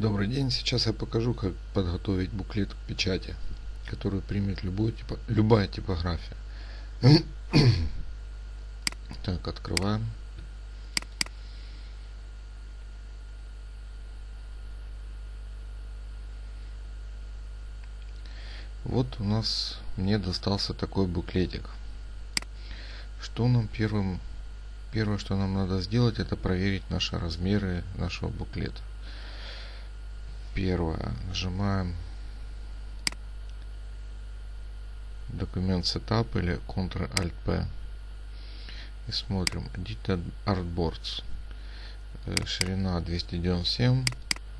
Добрый день, сейчас я покажу, как подготовить буклет к печати, который примет любой типо, любая типография. Так, открываем. Вот у нас мне достался такой буклетик. Что нам первым первое, что нам надо сделать, это проверить наши размеры нашего буклета. Первое. Нажимаем документ Setup или Ctrl-Alt-P и смотрим Edited Artboards. Э, ширина 297,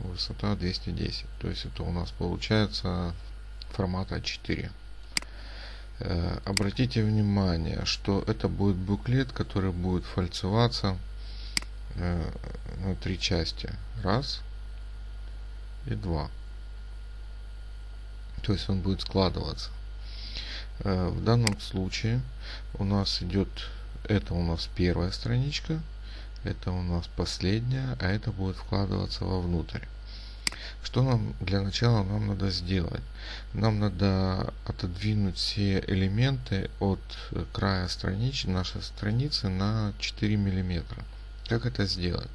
высота 210. То есть это у нас получается формат А4. Э, обратите внимание, что это будет буклет, который будет фальцеваться э, на три части. Раз и два. То есть он будет складываться. Э, в данном случае у нас идет, это у нас первая страничка, это у нас последняя, а это будет вкладываться вовнутрь. Что нам для начала нам надо сделать? Нам надо отодвинуть все элементы от края страницы, нашей страницы на 4 миллиметра. Как это сделать?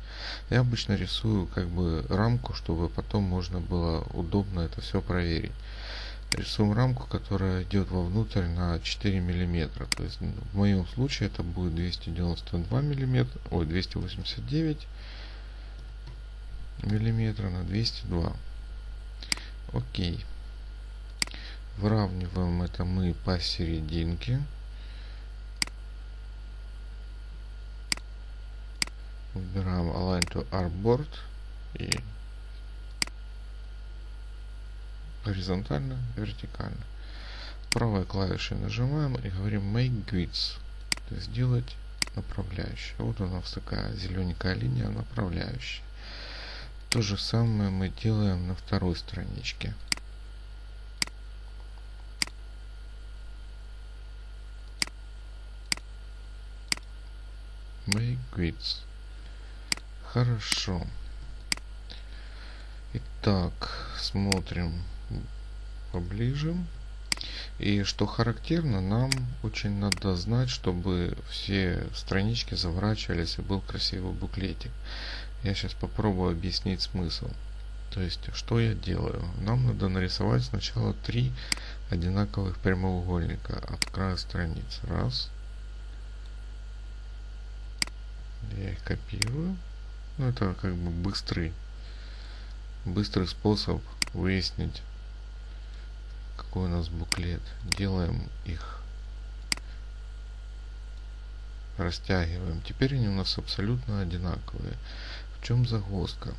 Я обычно рисую как бы рамку, чтобы потом можно было удобно это все проверить. Рисуем рамку, которая идет вовнутрь на 4 миллиметра. То есть в моем случае это будет 292 миллиметра, ой, 289 миллиметра на 202 окей выравниваем это мы посерединке выбираем align to artboard и горизонтально вертикально правой клавишей нажимаем и говорим make grids то есть сделать направляющую вот у нас такая зелененькая линия направляющая то же самое мы делаем на второй страничке. Make grids. Хорошо. Итак, смотрим поближе. И что характерно, нам очень надо знать, чтобы все странички заворачивались и был красивый буклетик. Я сейчас попробую объяснить смысл. То есть, что я делаю? Нам надо нарисовать сначала три одинаковых прямоугольника от края страницы. Раз. Я их копирую. Ну, это как бы быстрый, быстрый способ выяснить, какой у нас буклет. Делаем их растягиваем. Теперь они у нас абсолютно одинаковые чем загвоздка?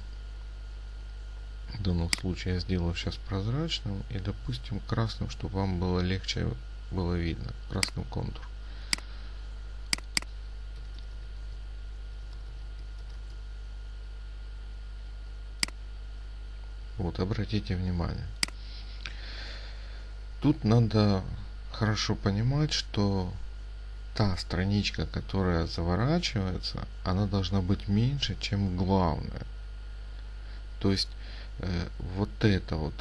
В данном случае я сделаю сейчас прозрачным и допустим красным, чтобы вам было легче было видно. Красным контур. Вот, обратите внимание. Тут надо хорошо понимать, что та страничка, которая заворачивается, она должна быть меньше, чем главная. То есть э, вот эта вот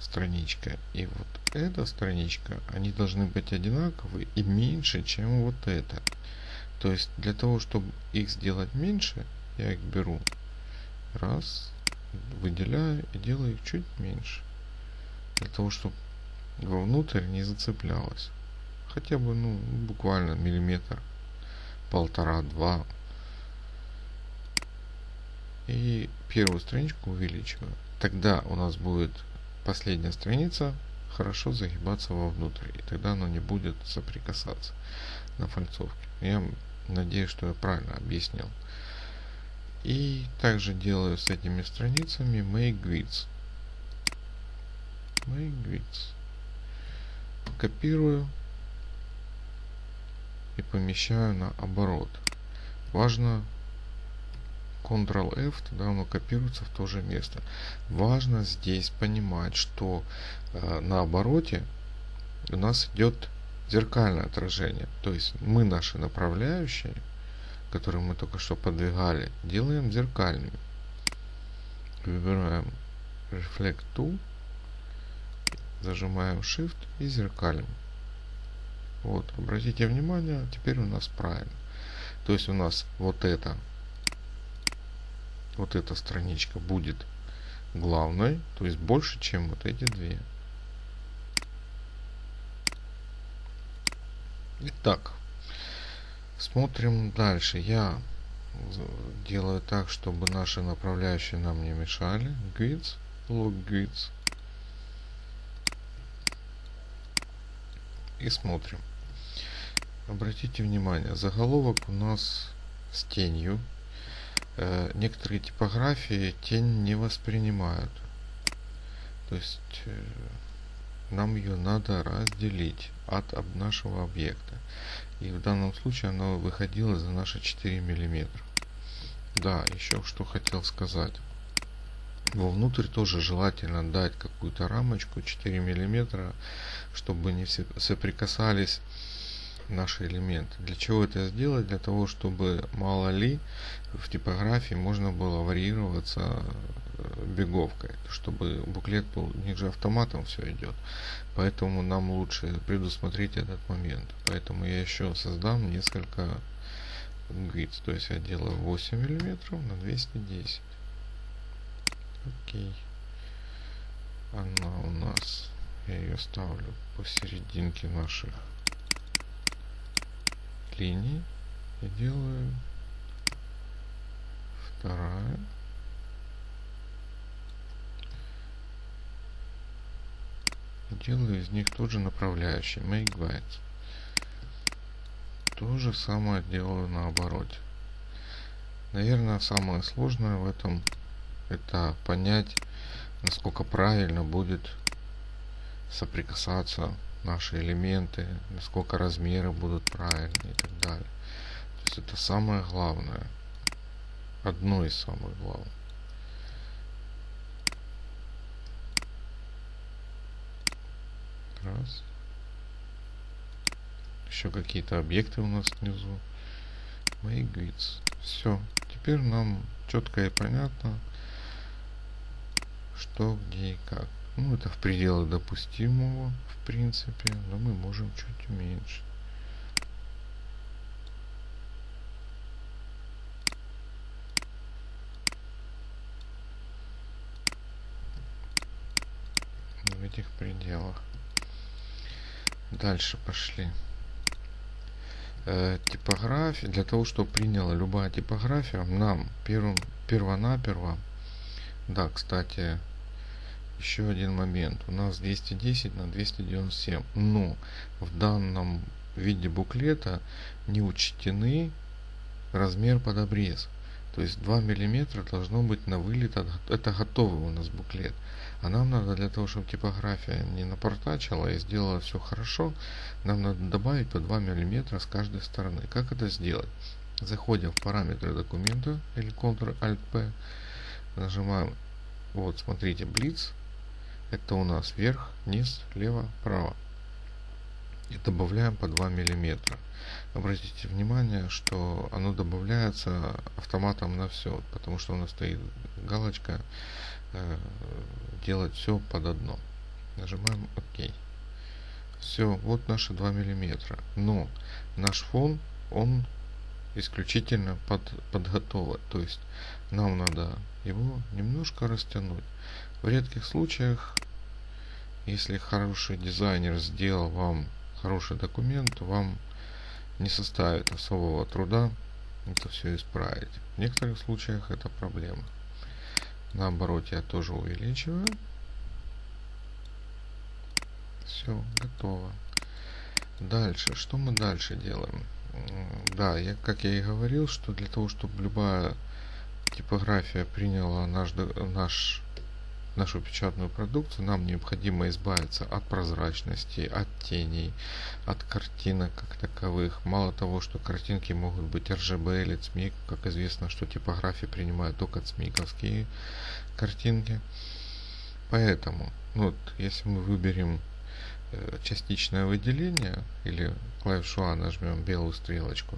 страничка и вот эта страничка, они должны быть одинаковые и меньше, чем вот эта. То есть для того, чтобы их сделать меньше, я их беру, раз, выделяю и делаю их чуть меньше. Для того, чтобы вовнутрь не зацеплялось. Хотя бы ну буквально миллиметр полтора-два и первую страничку увеличиваю. Тогда у нас будет последняя страница хорошо загибаться вовнутрь и тогда оно не будет соприкасаться на фальцовке. Я надеюсь что я правильно объяснил и также делаю с этими страницами make grids make grids копирую и помещаю на оборот. Важно Ctrl-F, тогда оно копируется в то же место. Важно здесь понимать, что э, на обороте у нас идет зеркальное отражение. То есть мы наши направляющие, которые мы только что подвигали, делаем зеркальными. Выбираем Reflect Tool, зажимаем Shift и зеркалим. Вот, обратите внимание, теперь у нас правильно. То есть у нас вот это, вот эта страничка будет главной, то есть больше, чем вот эти две. Итак, смотрим дальше. Я делаю так, чтобы наши направляющие нам не мешали. Grids, log grids. И смотрим. Обратите внимание, заголовок у нас с тенью. Э, некоторые типографии тень не воспринимают. То есть э, нам ее надо разделить от нашего объекта. И в данном случае она выходила за наши 4 миллиметра. Да, еще что хотел сказать. Вовнутрь тоже желательно дать какую-то рамочку 4 миллиметра, чтобы не соприкасались наши элементы. Для чего это сделать? Для того, чтобы мало ли в типографии можно было варьироваться беговкой, чтобы буклет был, ниже автоматом все идет. Поэтому нам лучше предусмотреть этот момент. Поэтому я еще создам несколько grids. То есть я делаю 8 миллиметров на 210. Окей. Она у нас, я ее ставлю посерединке наших линий. И делаю вторая. Делаю из них тоже направляющий make bytes. То же самое делаю наоборот наверное самое сложное в этом это понять насколько правильно будет соприкасаться наши элементы насколько размеры будут правильные и так далее. То есть это самое главное одно из самых главных Раз. Еще какие-то объекты у нас внизу. Мои grids. Все. Теперь нам четко и понятно, что, где и как. Ну, это в пределах допустимого, в принципе, но мы можем чуть уменьшить. в этих пределах. Дальше пошли. Э, типография. Для того, чтобы приняла любая типография, нам первым, первонаперво, да, кстати, еще один момент. У нас 210 на 297. Но в данном виде буклета не учтены размер под обрез. То есть 2 миллиметра должно быть на вылет. Это готовый у нас буклет. А нам надо для того, чтобы типография не напортачила и сделала все хорошо, нам надо добавить по 2 мм с каждой стороны. Как это сделать? Заходим в параметры документа или Ctrl-Alt-P, нажимаем, вот смотрите, Blitz, это у нас вверх, низ, лево, право. И добавляем по 2 миллиметра. Обратите внимание, что оно добавляется автоматом на все, потому что у нас стоит галочка делать все под одно. Нажимаем ОК. Все, вот наши 2 миллиметра. Но наш фон, он исключительно под, подготовлен. То есть нам надо его немножко растянуть. В редких случаях, если хороший дизайнер сделал вам хороший документ, вам не составит особого труда это все исправить. В некоторых случаях это проблема. Наоборот, я тоже увеличиваю. Все, готово. Дальше, что мы дальше делаем? Да, я, как я и говорил, что для того, чтобы любая типография приняла наш, наш нашу печатную продукцию, нам необходимо избавиться от прозрачности, от теней, от картинок как таковых. Мало того, что картинки могут быть RGB или ЦМИК, как известно, что типографии принимают только ЦМИКовские картинки. Поэтому, ну вот, если мы выберем э, частичное выделение или клавишу А нажмем белую стрелочку,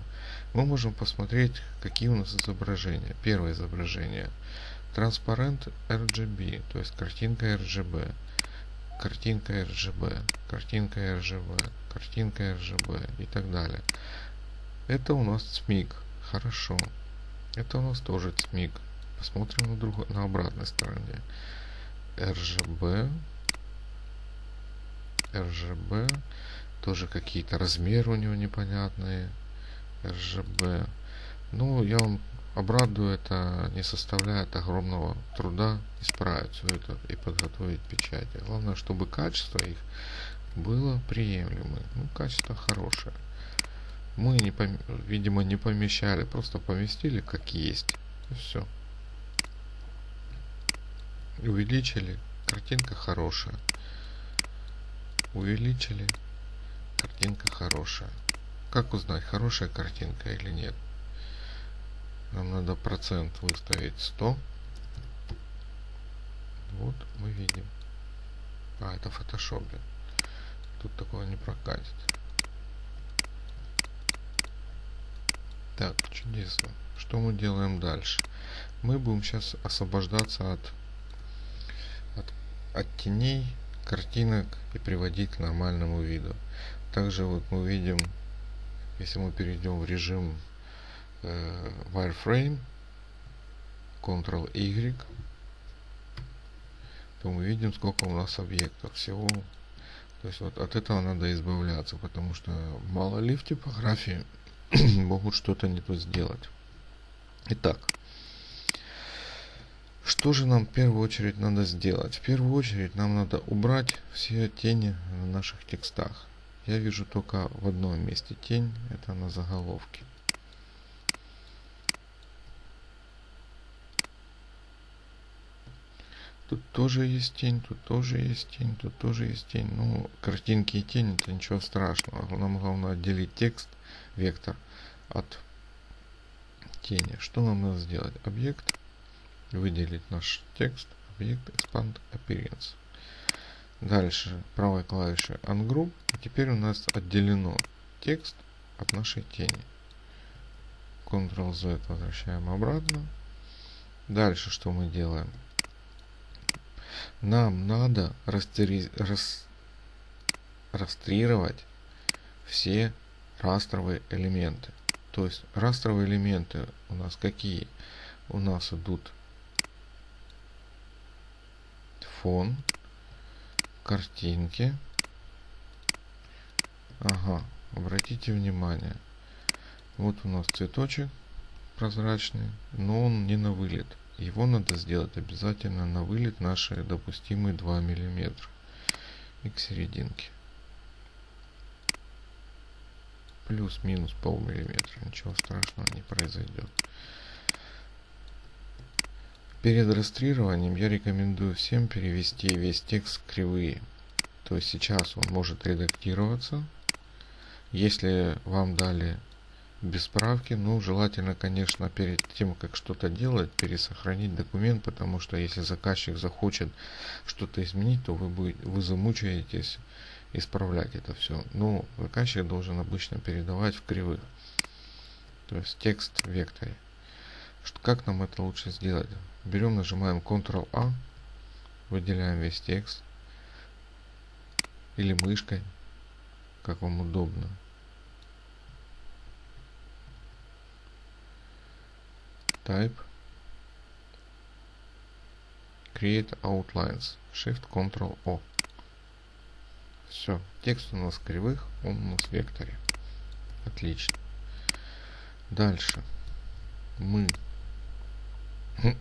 мы можем посмотреть, какие у нас изображения. Первое изображение транспарент RGB, то есть картинка RGB, картинка RGB, картинка RGB, картинка RGB и так далее. Это у нас ЦМИК. Хорошо. Это у нас тоже ЦМИК. Посмотрим на, друг... на обратной стороне. RGB. RGB. Тоже какие-то размеры у него непонятные. RGB. Ну, я вам обрадую, это не составляет огромного труда исправить все это и подготовить печати. Главное, чтобы качество их было приемлемое. Ну, качество хорошее. Мы, не пом... видимо, не помещали, просто поместили как есть. И все. Увеличили. Картинка хорошая. Увеличили. Картинка хорошая. Как узнать, хорошая картинка или нет? Нам надо процент выставить 100. Вот мы видим. А, это в фотошопе. Тут такое не прокатит. Так, чудесно. Что мы делаем дальше? Мы будем сейчас освобождаться от, от, от теней, картинок и приводить к нормальному виду. Также вот мы видим, если мы перейдем в режим wireframe, Ctrl-Y, то мы видим, сколько у нас объектов. Всего то есть вот от этого надо избавляться, потому что мало ли в типографии могут что-то не то сделать. Итак, что же нам в первую очередь надо сделать? В первую очередь нам надо убрать все тени на наших текстах. Я вижу только в одном месте тень, это на заголовке. Тут тоже есть тень, тут тоже есть тень, тут тоже есть тень. Ну, картинки и тень это ничего страшного. Нам главное отделить текст, вектор от тени. Что нам надо сделать? Объект, выделить наш текст, объект, expand appearance. Дальше правой клавишей ungroup. И теперь у нас отделено текст от нашей тени. Ctrl-Z возвращаем обратно. Дальше что мы делаем? Нам надо растери... рас... растрировать все растровые элементы. То есть растровые элементы у нас какие? У нас идут фон, картинки. Ага, обратите внимание. Вот у нас цветочек прозрачный, но он не на вылет. Его надо сделать обязательно на вылет наши допустимые 2 мм и к серединке. Плюс-минус полмиллиметра, ничего страшного не произойдет. Перед растриированием я рекомендую всем перевести весь текст в кривые. То есть сейчас он может редактироваться. Если вам дали без справки. Ну, желательно, конечно, перед тем, как что-то делать, пересохранить документ, потому что если заказчик захочет что-то изменить, то вы, будете, вы замучаетесь исправлять это все. Но заказчик должен обычно передавать в кривых. То есть текст в векторе. Как нам это лучше сделать? Берем, нажимаем Ctrl-A, выделяем весь текст. Или мышкой, как вам удобно. Type create outlines shift ctrl o. Все текст у нас кривых он у нас в векторе. Отлично. Дальше. Мы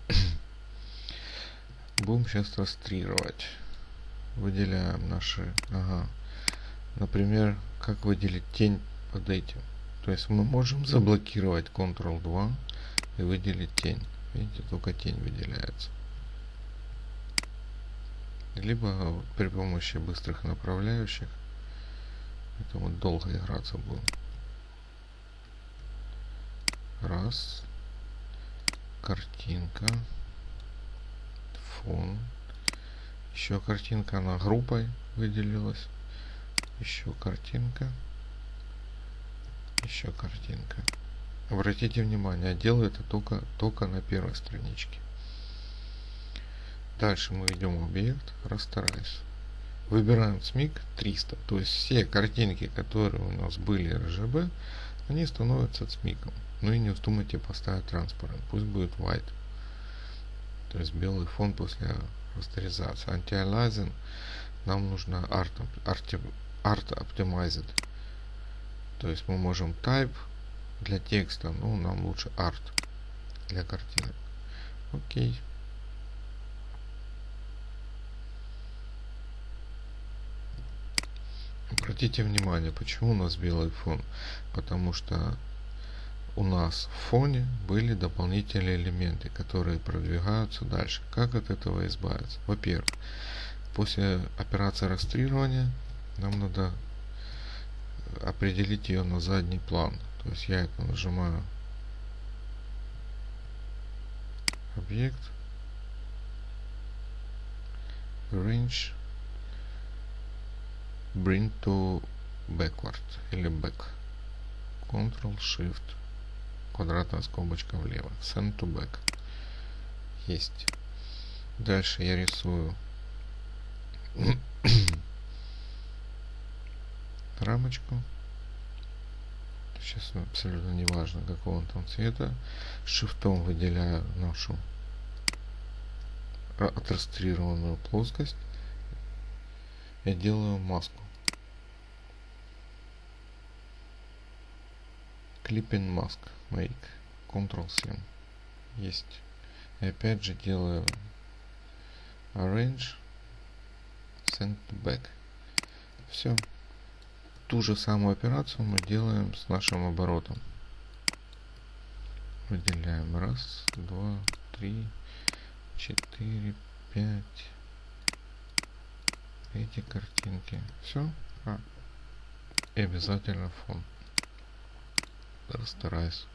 будем сейчас растрировать выделяем наши ага. Например как выделить тень под этим? То есть мы можем заблокировать ctrl 2 и выделить тень. Видите, только тень выделяется. Либо при помощи быстрых направляющих. Это вот долго играться будем. Раз. Картинка. Фон. Еще картинка, она группой выделилась. Еще картинка. Еще картинка. Обратите внимание, делаю это только, только на первой страничке. Дальше мы идем объект, расстарайся. Выбираем SMIC 300. То есть все картинки, которые у нас были RGB, они становятся SMIC. Ну и не вздумайте поставить транспарант. Пусть будет white. То есть белый фон после растеризации. Anti-aliasing нам нужно art, art, art optimized. То есть мы можем type для текста, но нам лучше art для картинок. Окей. Обратите внимание, почему у нас белый фон? Потому что у нас в фоне были дополнительные элементы, которые продвигаются дальше. Как от этого избавиться? Во-первых, после операции растрирования нам надо определить ее на задний план. То есть я это нажимаю. Объект. Range. Bring to backward или back. Ctrl Shift. Квадратная скобочка влево. Send to back. Есть. Дальше я рисую рамочку сейчас абсолютно не важно какого он там цвета шифтом выделяю нашу отрастрированную плоскость я делаю маску. Clipping mask make ctrl 7 есть. И опять же делаю arrange send back. Все ту же самую операцию мы делаем с нашим оборотом. Выделяем. Раз два три четыре пять. Эти картинки. Все а, и обязательно фон. Расстараюсь.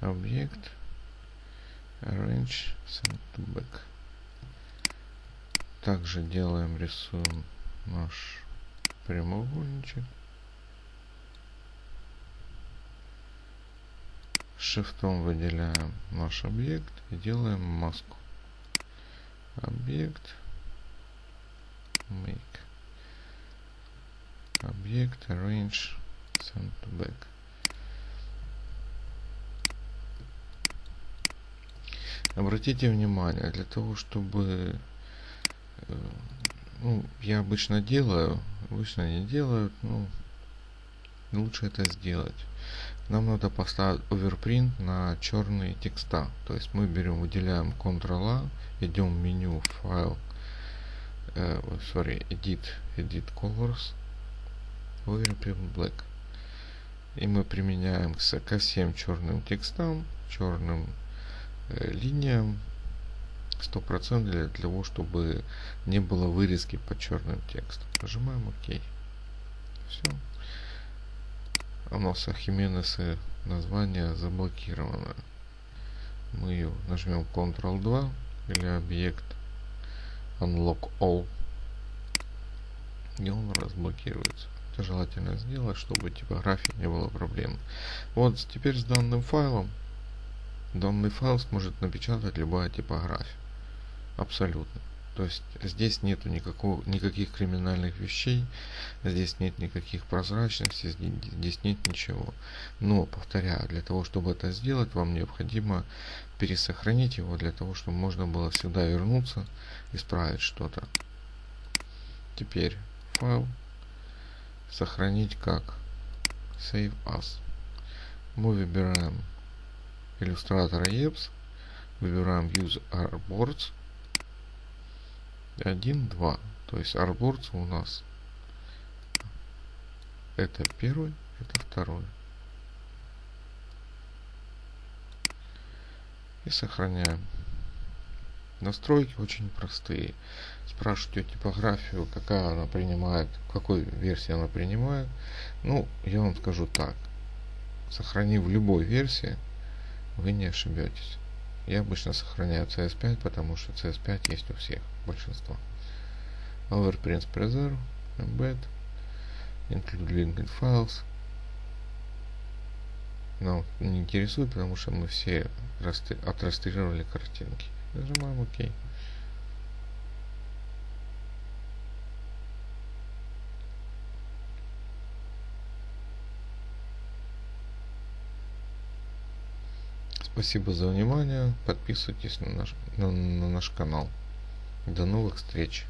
Объект arrange send to back. Также делаем рисуем наш прямоугольничек. Шифтом выделяем наш объект и делаем маску. Объект make. Объект arrange send to back обратите внимание для того чтобы э, ну, я обычно делаю обычно не делают ну лучше это сделать. Нам надо поставить overprint на черные текста. То есть мы берем выделяем ctrl a идем в меню файл sorry edit edit colors overprint black и мы применяем ко всем черным текстам черным э, линиям 100% для того, чтобы не было вырезки под черным текстом. Нажимаем ОК. Все. У нас Ахименесы название заблокировано. Мы ее нажмем Ctrl-2 или объект Unlock All. И он разблокируется. Это желательно сделать, чтобы типографии не было проблем. Вот теперь с данным файлом данный файл сможет напечатать любая типография. Абсолютно. То есть здесь нету никаких криминальных вещей, здесь нет никаких прозрачностей, здесь нет ничего. Но, повторяю, для того, чтобы это сделать, вам необходимо пересохранить его, для того, чтобы можно было всегда вернуться, исправить что-то. Теперь файл сохранить как Save As. Мы выбираем иллюстратор EPS, выбираем Use Artboards 1, 2. То есть арборцы у нас это первый, это второй. И сохраняем. Настройки очень простые. Спрашивайте типографию, какая она принимает, в какой версии она принимает. Ну, я вам скажу так. Сохранив любой версии, вы не ошибетесь. Я обычно сохраняю CS5, потому что CS5 есть у всех, большинство. Overprints Preserve, Embed, Include Linked Files. Нам не интересует, потому что мы все отрасстрировали картинки. Нажимаем ОК. OK. Спасибо за внимание. Подписывайтесь на наш, на, на наш канал. До новых встреч.